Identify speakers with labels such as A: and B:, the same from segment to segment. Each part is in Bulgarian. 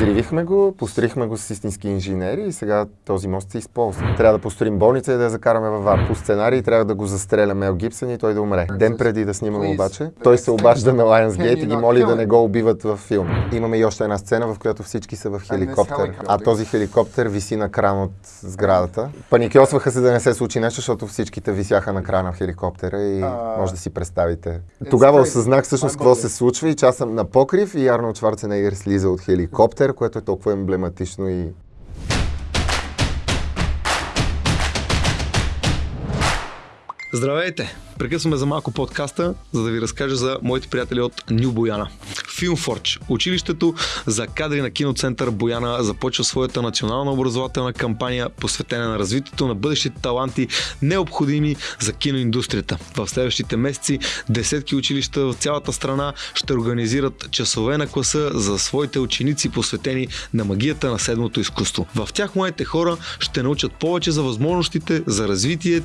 A: Взривихме го, построихме го с истински инженери и сега този мост се използва. Трябва да построим болница и да я закараме във ВАР. По сценарий трябва да го застреля Мел Гибсън и той да умре. Ден преди да снимаме обаче, той се обажда на Lionsgate и ги моли да не го убиват във филм. Имаме и още една сцена, в която всички са в хеликоптер, а този хеликоптер виси на кран от сградата. Паникьосваха се да не се случи нещо, защото всичките висяха на крана в хеликоптера и може да си представите. Тогава осъзнах всъщност какво се случва и че аз съм на покрив и Арнолд Шварценегер слиза от хеликоптер, което е толкова емблематично и
B: Здравейте! Прекъсваме за малко подкаста, за да ви разкажа за моите приятели от Ню Бояна. Филмфорч, училището за кадри на киноцентър Бояна, започва своята национална образователна кампания, посветена на развитието на бъдещите таланти, необходими за киноиндустрията. В следващите месеци десетки училища в цялата страна ще организират часове на класа за своите ученици, посветени на магията на седмото изкуство. В тях моите хора ще научат повече за възможностите за развитие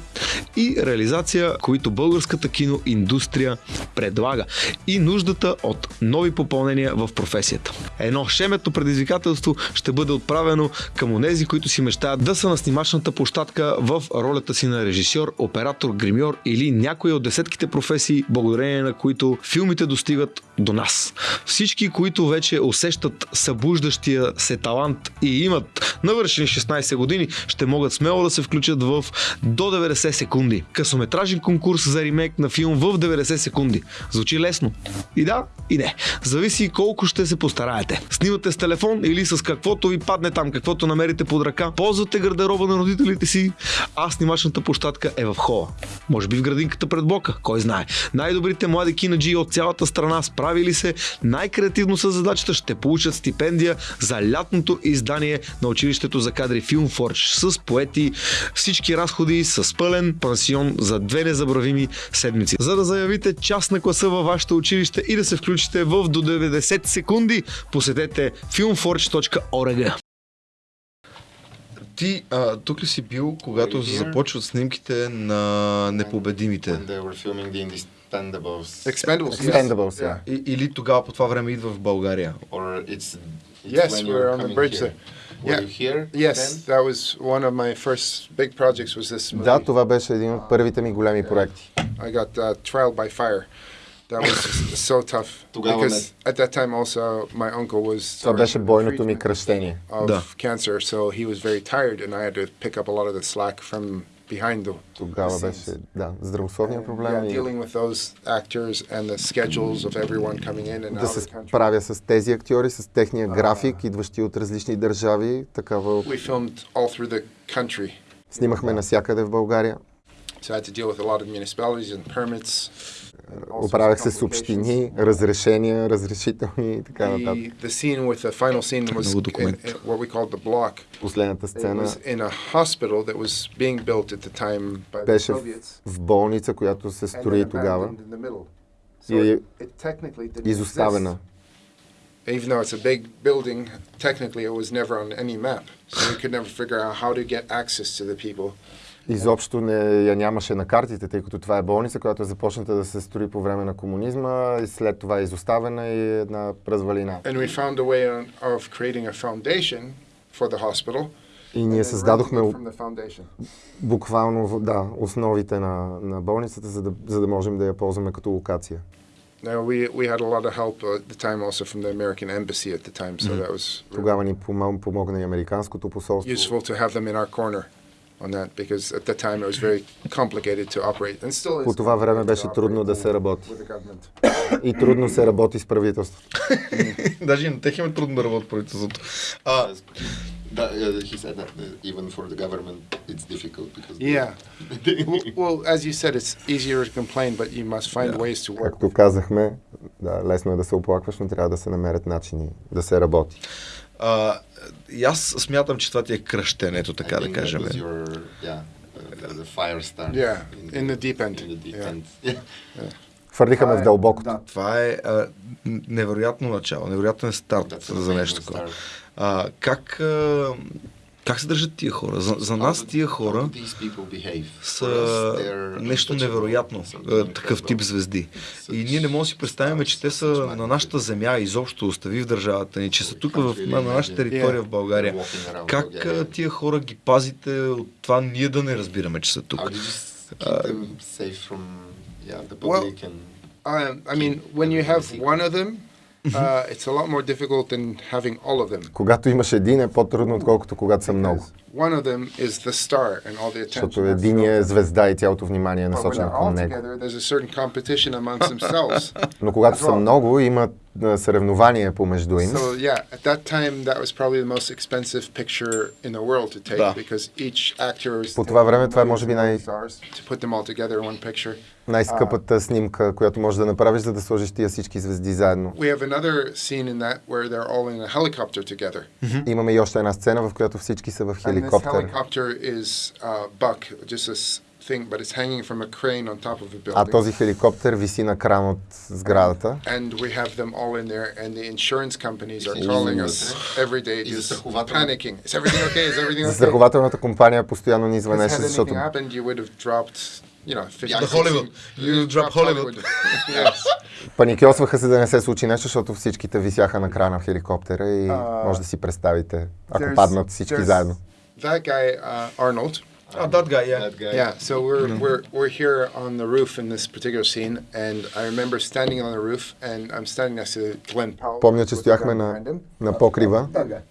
B: и реализация, които българската киноиндустрия предлага и нуждата от нови попълнения в професията. Едно шеметно предизвикателство ще бъде отправено към онези, които си мечтаят да са на снимачната площадка в ролята си на режисьор, оператор, гримьор или някои от десетките професии, благодарение на които филмите достигат до нас. Всички, които вече усещат събуждащия се талант и имат навършени 16 години, ще могат смело да се включат в до 90 секунди. Късометражен конкурс за ремейк на филм в 90 секунди. Звучи лесно. И да, и не. Зависи колко ще се постараете. Снимате с телефон или с каквото ви падне там, каквото намерите под ръка. Ползвате гардероба на родителите си, а снимачната площадка е в хола. Може би в градинката пред блока, кой знае. Най-добрите млади кинаджи от цялата страна справили се най-креативно с задачата ще получат стипендия за лятното издание на училището за кадри Филмфорч с поети, всички разходи с пълен пансион за две незабравими седмици. За да заявите част на класа във вашето училище и да се включите в до 90 секунди, посетете filmforge.org. Ти а, тук ли си бил, когато се започват снимките на непобедимите?
A: Expendables.
C: Expendables.
A: Yeah.
B: Или тогава по това време идва в България?
A: Or it's, it's
C: Yes, were on the bridge
A: here.
C: there.
A: Were
C: Yeah.
A: you here
C: Yes,
A: then?
C: that was one of my first big projects. Was this movie?
A: Да, това беше един от първите ми големи проекти.
C: I got uh, trial by fire. That was so tough
A: Тогава
C: because at that time also my uncle was
A: Това беше бойното ми
C: treatment
A: кръщение.
C: of
B: Да.
C: cancer, so he was very tired, and I had to pick up a lot of the slack from behind the.
A: Тогава
C: the
A: беше,
C: scenes.
A: да, здравословния
C: Yeah,
A: проблем и
C: dealing with those actors and the schedules of everyone coming in and
A: да
C: out
A: се
C: of the country.
A: справя с тези актьори, с техния график, идващи от различни държави. Такава
C: We filmed all through the country,
A: снимахме навсякъде в България.
C: so I had to deal with a lot of municipalities and permits.
A: Оправях се с общини, разрешения, разрешителни и така нататък.
C: The, the scene with the final scene was
B: Много
C: in,
B: документ.
C: in what we called the block.
A: Последната сцена
C: was in a hospital that was being built at the time by the
A: беше в, болница, която се строи тогава. И е изоставена.
C: Even though it's a big building, technically it was never on any map. So we could never figure out how to get access to the people.
A: Изобщо не я нямаше на картите, тъй като това е болница, която е започната да се строи по време на комунизма и след това е изоставена и е една развалина.
C: And we found a way on, of creating a foundation for the hospital.
A: И ние създадохме буквално да, основите на, на болницата, за да, за да можем да я ползваме като локация.
C: Now we we had a lot of help at the time also from the American embassy at the time, so that was
A: Тогава ни помо- помогна и Американското посолство.
C: useful to have them in our corner on that because at that time it was very complicated to operate and still is.
A: По това време беше трудно да се работи.
C: with the government.
A: И трудно се работи с правителството.
B: Даже и на тех им е трудно да работят правителството. А,
D: That, uh, he said that uh, even for the government it's difficult because
C: Yeah. well, well, as you said, it's easier to complain, but you must find ways to work.
A: Както казахме, да, лесно е да се оплакваш, но трябва да се намерят начини да се работи.
B: а, и аз смятам, че това ти е кръщенето, така да кажем.
D: your yeah uh, the, fire start.
C: Yeah, in the deep end.
D: In the deep
C: Yeah.
D: end. Yeah.
A: Хвърлиха ме в дълбокото.
B: Да, това е а, невероятно начало, невероятен старт
D: That's
B: за нещо такова. А, как а, Как се държат тия хора? За, за нас тия хора са нещо невероятно, е, такъв тип звезди. И ние не можем да си представим, че те са на нашата земя, изобщо остави в държавата ни, че са тук в, на, на нашата територия в България. Как а, тия хора ги пазите от това ние да не разбираме, че са тук?
C: Well, Um, I mean, when you have one of them, uh, it's a lot more difficult than having all of them.
A: Когато имаш един е по-трудно, отколкото когато са много.
C: One of them is the star and all the attention.
A: Защото един е звезда и цялото внимание е насочено към него.
C: together, there's a certain competition amongst themselves.
A: Но когато са много, има а, съревнование помежду им.
C: So yeah, at that time, that was probably the most expensive picture in the world to take
B: Да.
C: because each actor was
A: По това време това е може би най-
C: stars to put them all together in one picture.
A: Най-скъпата снимка, която можеш да направиш, за да сложиш тия всички звезди заедно.
C: We have another scene in that where they're all in a helicopter together.
A: Имаме и още една сцена, в която всички са в
C: And this
A: хеликоптер.
C: helicopter is uh, Buck, just a s- thing, but it's hanging from a crane on top of a
A: А
C: building.
A: този хеликоптер виси на кран от сградата.
C: And we have them all in there, and the insurance companies are calling us every day, just panicking. Is everything okay? Is everything okay?
A: Застрахователната компания постоянно ни звънеше, защото
C: anything happened, you would have dropped, you know, 50
D: The
B: Hollywood. You
C: You
B: drop Hollywood.
C: yes.
A: паникьосваха се да не се случи нещо, защото всичките висяха на крана в хеликоптера и
C: А,
A: може да си представите, ако паднат всички заедно.
C: That guy, uh, Arnold.
B: А, that guy, yeah.
D: that guy?
C: Yeah, so we're, we're, we're here on the roof in this particular scene, and I remember standing on the roof, and I'm standing next to Glenn Powell.
A: Помня, че
C: with the
A: стояхме
C: gun
A: на,
C: behind him.
A: на покрива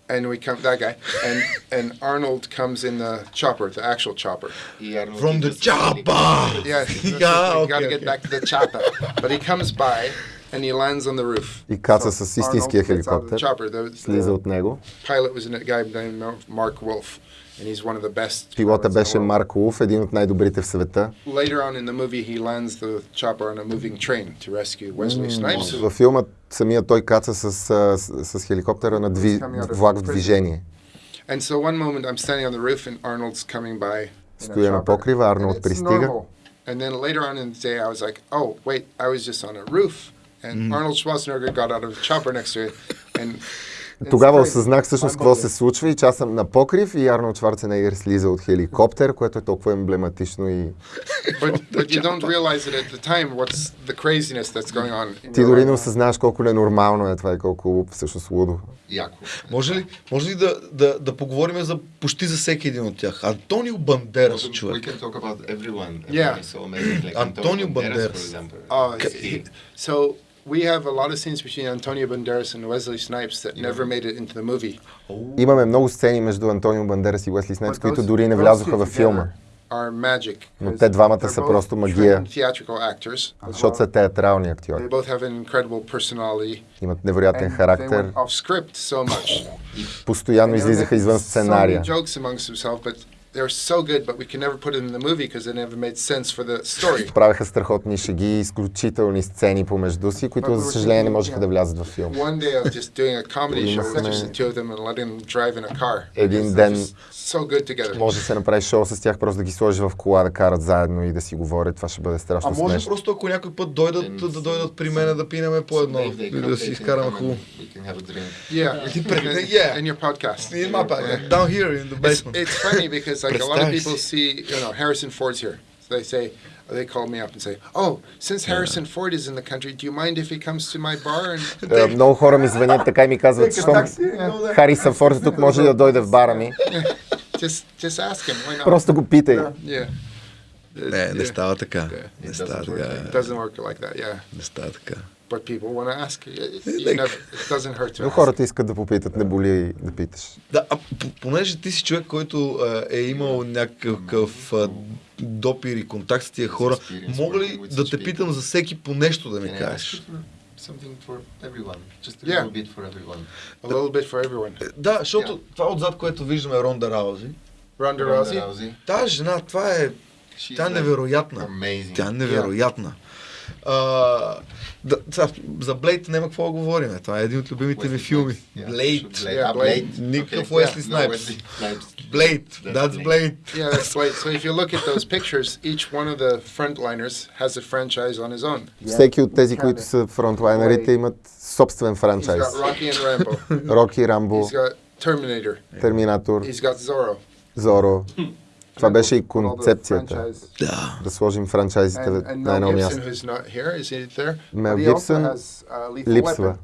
C: And we come, that guy, and, and Arnold comes in the chopper, the actual chopper.
D: He Arnold
B: From the
D: just-
B: chopper!
C: Yes, that's the
B: Yeah,
C: thing, you
B: okay,
C: gotta get
B: okay.
C: back to the chopper. But he comes by, and he lands on the roof.
A: и каца
C: So
A: с истинския
C: Arnold gets out of the
A: хеликоптер,
C: chopper. The,
A: слиза
C: the
A: от него.
C: pilot was a guy named Mark Wolf, and he's one of the best.
A: Пилота
C: pilots in the
A: беше
C: world.
A: Марк Луф, един от най-добрите в света.
C: Later on in the movie, he lands the chopper on a moving train to rescue Wesley Snipes.
A: Във филма самия той каца с, а, с, с хеликоптера на дви, влак в движение.
C: And so one moment I'm standing on the roof and Arnold's coming by. in a
A: Стоя на
C: chopper,
A: покрива,
C: and
A: Арнолд
C: it's
A: пристига.
C: normal. And then later on in the day, I was like, oh, wait, I was just on a roof. And Arnold Schwarzenegger got out of the chopper next to it. And it's
A: Тогава
C: crazy.
A: осъзнах всъщност какво се случва и че аз съм на покрив и Арнолд Шварценегер слиза от хеликоптер, което е толкова емблематично и ти дори не осъзнаваш колко ненормално е това и колко всъщност лудо.
D: Яко.
B: Може ли, може ли да, да, да поговорим за почти за всеки един от тях? Антонио Бандерас,
D: We
B: човек.
D: can talk about everyone.
C: Yeah.
D: Everyone is so amazing. Like
B: Antonio
D: Antonio Banderas,
B: Banderas.
D: for example.
C: Uh,
D: He-
C: he- so we have a lot of scenes between Antonio Banderas and Wesley Snipes that never made it into the movie.
A: Имаме много сцени между Антонио Бандерас и Уесли Снайпс, които дори не влязоха във филма. Но те двамата
C: they're
A: са
C: both
A: просто магия. защото са театрални
C: They
A: актьори.
C: both have an incredible personality.
A: Имат невероятен характер,
C: went off script so much.
A: постоянно излизаха извън сценария.
C: They're so good, but we can never put it in the movie because it never made sense for the story.
A: Правеха страхотни шеги, изключителни сцени помежду си, които за съжаление не можеха да влязат във филм.
C: One day I was just doing a comedy show with just the two of them and letting them drive in a car.
A: Един ден
C: so good together.
A: може да се направи шоу с тях, просто да ги сложиш в кола, да карат заедно и да си говорят. Това ще бъде
B: А
A: страшно
B: може
A: смешно.
B: просто ако някой път дойдат, да дойдат при мен да пинеме по едно
D: they
B: и да
D: they
B: си
D: can
B: изкараме хубаво.
D: and We can have a drink.
C: Yeah,
B: Yeah.
C: in your podcast.
B: In my bag, down here in the basement.
C: it's funny because like a lot of
B: Представи
C: people
B: си.
C: see, you know, Harrison Ford's here. So they say, they call me up and say, "Oh, since Harrison Ford is in the country, do you mind if he comes to my bar?" And
A: Е, Много хора ми звънят така и ми казват, щом Харисън Форд е тук може ли да дойде в бара ми.
C: just just ask him. Why not?
A: Просто го питай.
C: Yeah.
B: Не, не
C: Yeah.
B: става така.
D: It
B: Не става
D: doesn't work
B: така.
C: It doesn't work like that. Yeah.
B: Не става така.
C: But people want to ask. It, you doesn't hurt to
A: Но
C: ask.
A: хората искат да попитат, не боли да питаш.
B: Да, а понеже ти си човек, който е имал някакъв допир и контакт с тия хора, мога ли да те питам за всеки по нещо да ми кажеш?
D: ask you for something for everyone? Just a
C: Yeah.
D: little bit for everyone.
C: A little bit for everyone.
B: Да, защото това отзад, което виждаме е Ронда Раузи.
C: Rousey.
D: Rousey.
B: Тази жена, това е...
D: She's
B: Тя е невероятна.
D: Amazing.
B: Тя е невероятна. А, да, сега, за Блейд няма какво да говорим. Това е един от любимите ми филми. Блейд.
D: Blade. Ah.
B: Никакъв. Уесли Снайпс. Блейд.
D: That's
B: That's
D: Blade.
B: Blade.
C: Yeah, that's right. So if you look at those pictures, each one of the frontliners has a franchise on his own.
A: Всеки от тези, които са фронтлайнерите, имат собствен
C: He's
A: франчайз.
C: got Rocky and Rambo.
A: Роки, Рамбо,
C: He's got Terminator.
A: Терминатор,
C: He's got Zorro.
A: Зоро. Това беше и концепцията.
B: Да.
A: Да сложим франчайзите на едно място.
C: who's not here, is he there?
A: Мел
C: But he also
A: Гибсън
C: has, uh, Lethal
A: липсва,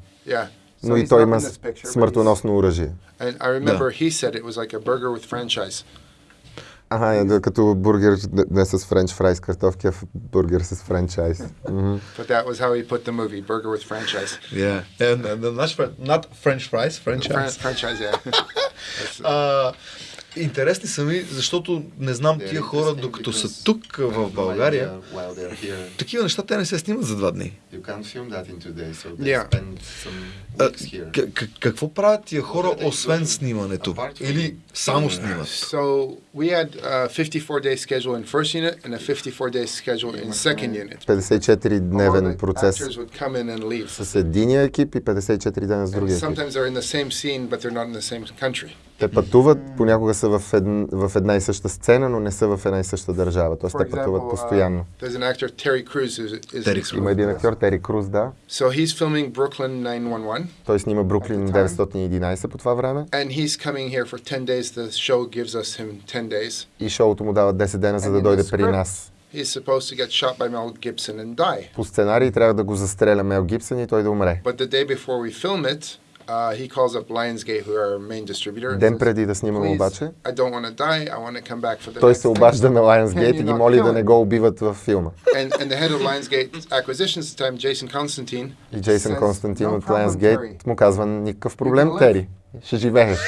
A: но и той
C: not
A: има смъртоносно оръжие.
C: And I remember he said it was like a burger with franchise.
A: Ага, е, да, като бургер не с френч фрайс картофки, а бургер с франчайз.
C: But that was how he put the movie, burger with franchise.
B: Yeah. And, and, and, френ- not French fries,
C: Fran-
B: franchise.
C: franchise, yeah.
B: А, интересни са ми, защото не знам тия хора, докато са тук в България, такива неща те не се снимат за два дни.
D: so
C: Yeah.
B: А, какво правят тия хора, освен снимането? Или само снимат?
C: So we had a 54-day schedule in first unit and a 54-day schedule in second unit.
A: 54-дневен
C: All the
A: процес с единия екип и 54 дена с другия екип.
C: sometimes they're in the same scene, but they're not in the same country.
A: Те пътуват, понякога са в, ед... в една и съща сцена, но не са в една и съща държава. Тоест те пътуват
C: example,
A: постоянно.
C: uh, Crews.
A: Има един актьор, Тери Круз, да.
C: So he's filming Brooklyn 911,
A: Той снима Бруклин
C: At the time.
A: 911 по това време
C: and he's coming here for 10 days. The show gives us him 10 days.
A: и шоуто му дава 10 дена, за да дойде при нас.
C: He's supposed to get shot by Mel Gibson and die.
A: По сценарий трябва да го застреля Мел Гибсън и той да умре.
C: But the day before we film it, uh, he calls up Lionsgate, who are our main distributor. and
A: Ден преди да
C: "Please,
A: обаче, той се
C: thing."
A: обажда на Lionsgate и ги моли да не го убиват във филма. И Джейсън Константин
C: "No
A: от Lionsgate му казва никакъв проблем,
C: live."
A: Тери. Ще живееш.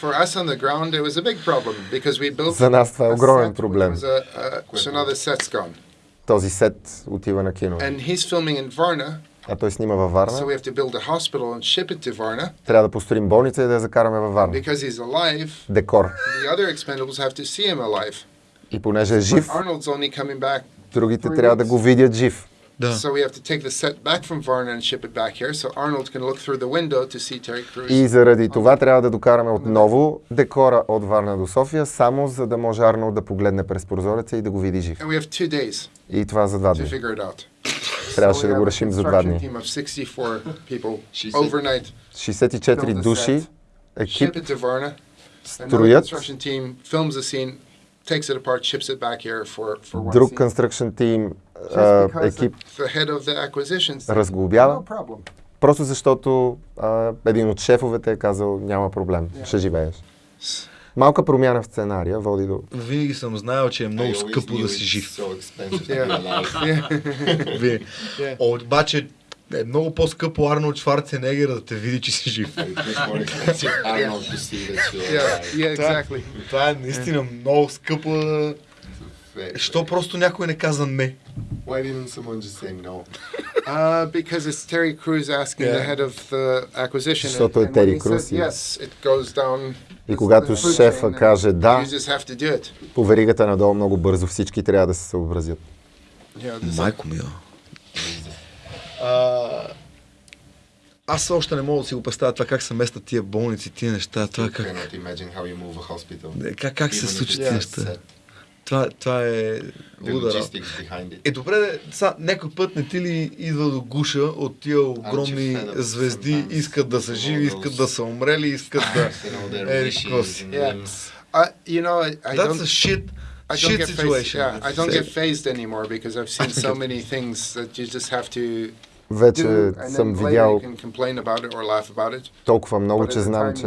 C: For us on the ground, it was a big problem because we built
A: За нас това е огромен проблем.
C: a, a, set's gone.
A: Този сет отива на кино.
C: And he's filming in Varna,
A: А той снима във
C: so
A: Варна.
C: we have to build a hospital and ship it to Varna.
A: Трябва да построим болница и да я закараме във Варна.
C: Because he's alive,
A: Декор.
C: the other expendables have to see him alive.
A: И понеже е жив,
C: Arnold's only coming back.
A: другите трябва да го видят жив.
B: Да.
C: So we have to take the set back from Varna and ship it back here so Arnold can look through the window to see Terry Crews.
A: И заради това трябва да докараме отново декора от Варна до София, само за да може Арнолд да погледне през прозореца и да го види жив.
C: And we have two days
A: И това за два
C: to
A: дни.
C: figure it out.
A: Трябваше да го решим за два дни.
C: team of 64 people
D: She said-
C: overnight
A: 64
C: Build a
A: души, екип, строят. Друг construction team, екип разглобява, просто защото а, един от шефовете е казал няма проблем, ще живееш. Малка промяна в сценария води до...
B: Винаги съм знаел, че е много скъпо да си жив.
D: So.
B: Обаче е много по-скъпо Арнолд Шварценегер да те види, че си жив. Това е наистина много скъпо. Що просто някой не каза не?
D: Why didn't someone just say no?
C: Uh, because it's Terry Crews asking the
B: Yeah.
C: head of the acquisition.
A: Защото е Терри Круз
C: yes, it goes down.
A: И когато шефа каже да, по веригата надолу много бързо всички трябва да се съобразят.
B: Майко мила. А, аз още не мога да си го представя това как се местят тия болници, тия неща, това как,
D: hospital.
B: как, как се случат тия неща. Това, това е
D: it.
B: Е, добре, са, някой път не ти ли идва до гуша от тия огромни звезди, искат да са живи, искат да са умрели, искат да... Е.
C: I, you know, I, I
B: That's
C: don't.
B: a shit,
C: I don't
B: shit
C: get
B: situation.
C: Yeah, I don't get phased anymore because I've seen so many things that you just have to
A: Вече съм видял толкова много, че знам, че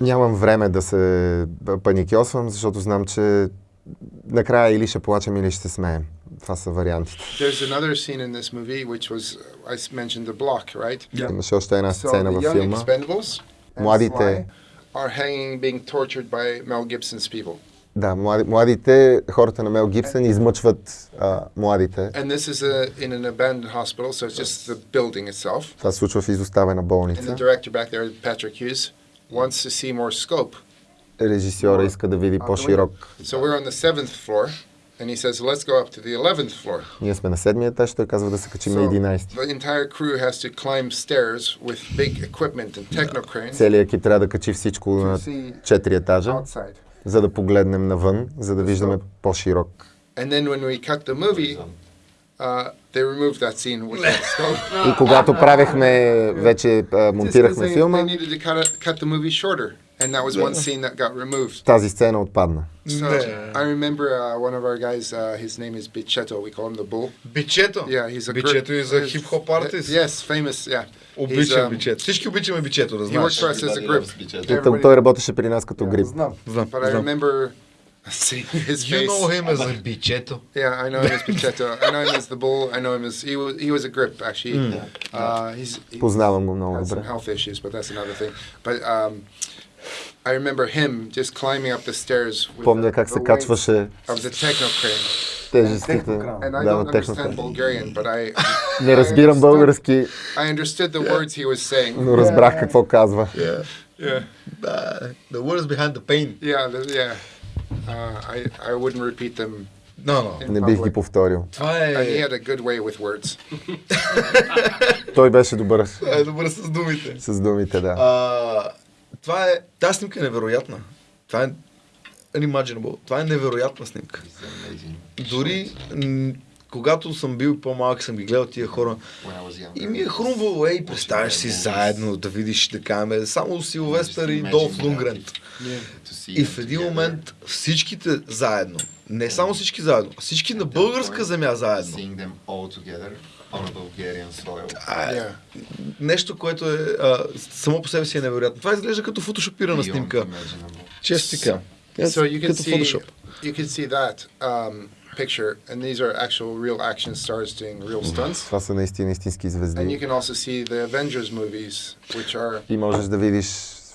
A: нямам време да се паникьосвам, защото знам, че накрая или ще плачем, или ще се смеем. Това са вариантите. Имаше още една сцена във филма. Младите-
C: are hanging, being tortured by Mel Gibson's people.
A: Да, млади, младите, хората на Мел Гибсън измъчват а, младите.
C: And this is a, in an abandoned hospital, so it's just the building itself.
A: Това се случва в изоставена
C: And the
A: болница.
C: director back there, Patrick Hughes, wants to see more scope.
A: Режисьора иска да види по-широк.
C: So we're on the seventh floor, and he says, "Let's go up to the eleventh floor."
A: Ние сме на седмия етаж, той казва да се качим на
C: So
A: 11.
C: the entire crew has to climb stairs with big equipment and techno cranes
A: Целият екип трябва да качи всичко на
C: see
A: 4 етажа,
C: outside.
A: За да погледнем навън, за да виждаме по-широк.
C: Uh.
A: И когато правехме, вече монтирахме филма,
C: they needed to cut, it, cut the movie shorter, and that was one scene that got removed.
A: тази сцена отпадна.
C: So
B: Yeah.
C: I remember uh, one of our guys. Uh, his name is Bicheto. We call him the Bull.
B: Бичето.
C: Yeah, he's a
B: Бичето
C: great-
B: и за
C: he's-
B: хип-хоп артист.
C: Yes, famous. Yeah. He's,
B: Обичам
C: um,
B: бичето. Всички обичаме бичето, да
C: He
B: знаеш.
C: worked for us as a
D: Everybody
C: group.
D: loves Bicheto.
A: Той,
C: Everybody-
A: той работеше при нас като грип.
C: Знам.
B: Знам,
C: But I
B: знам.
C: remember seeing his
B: You
C: face.
B: know him as a бичето.
C: Yeah, I know him as Bicheto. I know him as the bull. I know him as he was. He was a grip actually. Uh, he's he
A: Познавам го много
C: had some
A: добре.
C: health issues, but that's another thing. But um,
A: Помня
C: the,
A: как
C: the
A: се
C: weight
A: качваше
C: of the techno crane.
A: тежестите.
C: And I
A: Да,
C: don't
A: на
C: understand
A: техната.
C: Bulgarian, but I
A: Не разбирам
C: I understood-
A: български,
C: I understood the words he was saying.
A: но разбрах какво казва.
B: Yeah.
C: Yeah,
B: Да, the words behind the pain.
C: yeah, the, yeah. Uh, I I wouldn't repeat them.
B: No, no.
C: in
A: Не бих
C: public.
A: ги повторил.
B: Това
C: And he
B: е...
C: had a good way with words.
A: Той беше добър
B: е добре с думите.
A: с думите, да.
B: А, това е... Тази снимка е невероятна. Това е unimaginable. Това е невероятна снимка. Дори когато съм бил по-малък, съм ги гледал тия хора. И ми е хрумвало, ей, представяш си заедно да видиш, да кажем, само Силвестър и Долф Лунгрен. И в един момент всичките заедно, не само всички заедно, а всички на българска земя заедно.
D: On a Bulgarian soil.
B: А, е,
C: Yeah.
B: нещо, което е а, само по себе си е невероятно. Това изглежда като фотошопирана
D: Beyond
B: снимка. Често. Е,
C: So you can see
B: фотошоп.
C: you can see that um, picture, and these are actual real action stars doing real stunts.
A: Това са наистина истински
C: And you
A: звезди.
C: can also see the Avengers movies, which are,
A: И можеш да видиш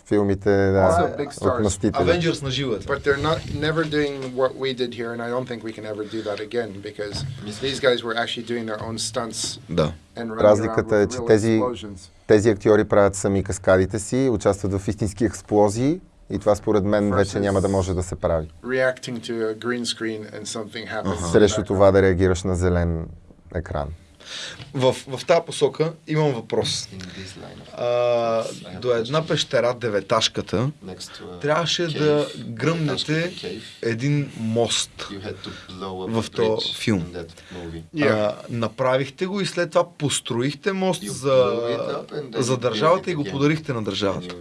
A: филмите
C: Also
A: да,
C: big
A: от
C: stars.
A: Мъстителя.
B: Avengers на живо е
C: but they're not never doing what we did here, and I don't think we can ever do that again because these guys were actually doing their own stunts
B: Да.
C: and running
A: Разликата
C: around
A: е,
C: with
A: че тези-. Тези актьори правят сами каскадите си, участват в истински експлозии и това според мен вече няма да може да се прави.
C: Reacting to a green screen and something happens.
A: Срещу това да реагираш на зелен екран.
B: В, в тази посока имам въпрос. А, до една пещера, деветашката, трябваше да гръмнете един мост. в този филм. А, направихте го и след това построихте мост за, за държавата и го подарихте на държавата.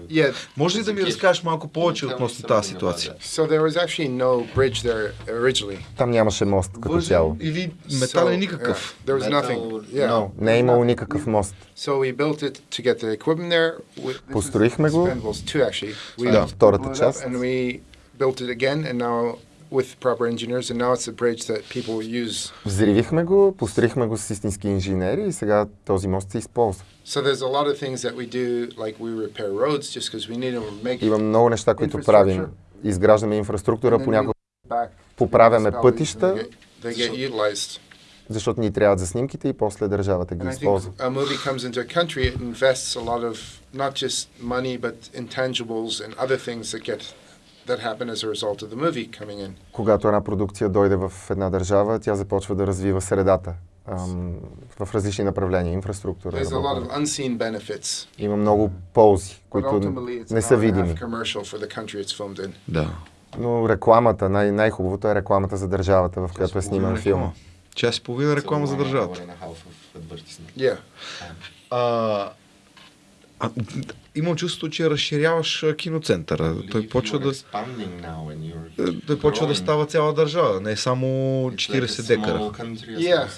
B: Може ли да ми разкажеш малко повече относно тази ситуация?
A: Там нямаше мост като цяло.
B: или метален
C: So,
B: никакъв?
C: yeah, there was
D: Metal,
C: nothing.
A: No, не е имало никакъв мост.
C: So we built it to get the equipment there. We, this is
A: Построихме го.
C: Expendables 2 actually. We
A: Да, втората част.
C: And we built it again and now with proper engineers and now it's a bridge that people use.
A: Взривихме го, построихме го с истински инженери и сега този мост се използва.
C: So there's a lot of things that we do like we repair roads just because we need to make
A: Има много неща, които
C: Infrastructure.
A: правим. Изграждаме инфраструктура, понякога, поправяме пътища,
C: they get utilized.
A: Защото ни трябват за снимките и после държавата ги използва.
C: a movie comes into a country, it invests a lot of not just money but intangibles and other things that get that happen as a result of the movie coming in.
A: Когато една продукция дойде в една държава, тя започва да развива средата ам, в различни направления, инфраструктура.
C: There's a lot of unseen benefits,
A: Има много ползи, които не са видими.
C: half commercial for the country it's filmed in.
B: Да.
A: Но рекламата, най- най-хубавото е рекламата за държавата, в която е сниман филма.
B: Час и половина реклама за държавата.
C: Yeah.
B: А, а, имам чувството, че разширяваш киноцентъра. Той почва да, е, той почва да става цяла държава, не само
D: like a
B: 40 декара.
C: Yeah.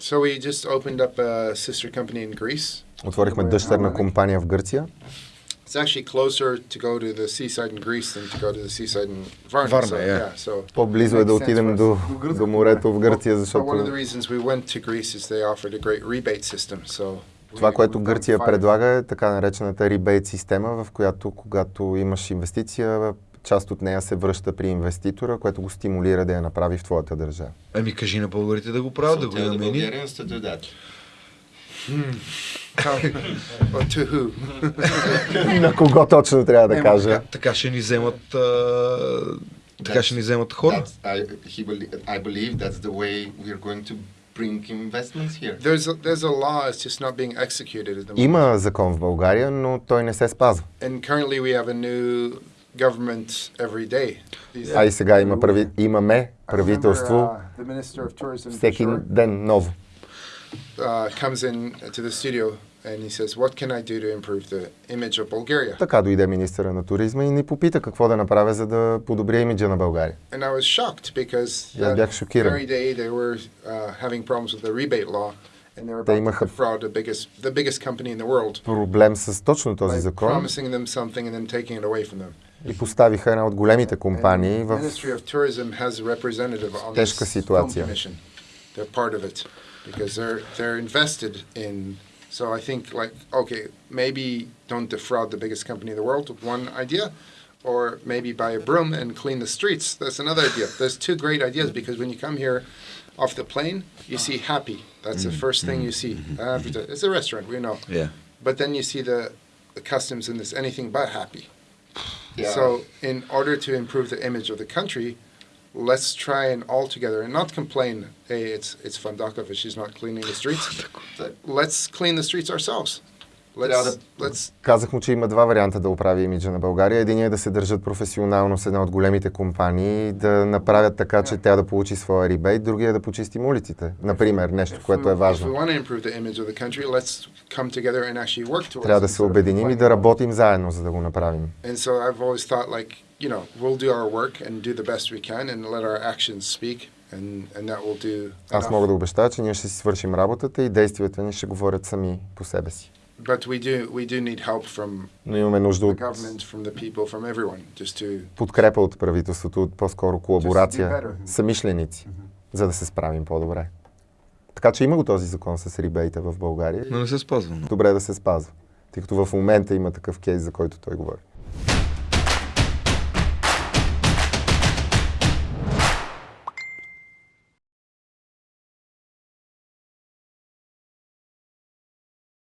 C: So we just opened up a sister company in Greece.
A: Отворихме дъщерна компания в Гърция.
C: It's actually closer to go to the seaside in Greece than to go to the seaside in Varna.
B: Varna,
C: so,
B: yeah.
C: so
A: По-близо е да отидем до, до морето в Гърция,
C: But one of the
A: защото
C: reasons we went to Greece is they offered a great rebate system. So
A: това, което Гърция предлага е така наречената ребейт система, в която когато имаш инвестиция, част от нея се връща при инвеститора, което го стимулира да я направи в твоята държава.
B: Ами кажи на българите да го правят, да
D: So
B: го
D: tell
A: На кого точно трябва да кажа?
B: Така, така ще ни вземат а, така ще ни вземат хора.
D: I, I believe that's the way we're going to bring investments here.
C: There's a, there's a law, it's just not being executed at the moment.
A: Има закон в България, но той не се спазва.
C: And currently we have a new government every day.
A: А и сега има прави... имаме правителство
C: uh,
A: всеки ден ново.
C: Uh, comes in to the studio and he says, "What can I do to improve the image of Bulgaria?"
A: Така дойде министъра на туризма и ни попита какво да направя, за да подобря имиджа на България.
C: And I was shocked because
A: аз бях
C: that
A: шокиран.
C: very day they were uh, having problems with the rebate law, and they were
A: Те имаха-
C: to defraud the biggest, the biggest company in the world
A: Проблем с точно този закон
C: promising them something and then taking it away from them.
A: и поставиха една от големите компании в тежка ситуация.
C: Commission. They're part of it because they're they're invested in. So I think like okay, maybe don't defraud the biggest company in the world. With one idea. Or maybe buy a broom and clean the streets. That's another idea. There's two great ideas because when you come here off the plane, you see happy. That's the mm-hmm. first thing you see. Mm-hmm. After- It's a restaurant, we know.
B: Yeah.
C: But then you see the, the customs in this anything but happy.
D: Yeah.
C: So, in order to improve the image of the country, let's try and all together and not complain. Hey, it's it's Fandakov if she's not cleaning the streets. let's clean the streets ourselves. Let's let's
A: Казах му, че има два варианта да оправи имиджа на България. Единият е да се държат професионално с една от големите компании, да направят така, че тя да получи своя рибейт, другия е да почистим улиците. Например, нещо, което е важно.
C: country.
A: Трябва да се обединим и да работим заедно, за да го направим.
C: And so I've always thought like, you know, we'll do our work and do the best we can and let our actions speak and, and that will do
A: Аз мога да обещая, че ние ще си свършим работата и действията ни ще говорят сами по себе си.
C: But we do we do need help from
A: Но имаме нужда
C: the
A: от
C: government, from the people, from everyone, just to
A: подкрепа от правителството, от по-скоро колаборация, самишленици, за да се справим по-добре. Така че има го този закон с рибейта в България.
B: Но не се спазва.
A: Добре да се спазва, тъй като в момента има такъв кейс, за който той говори.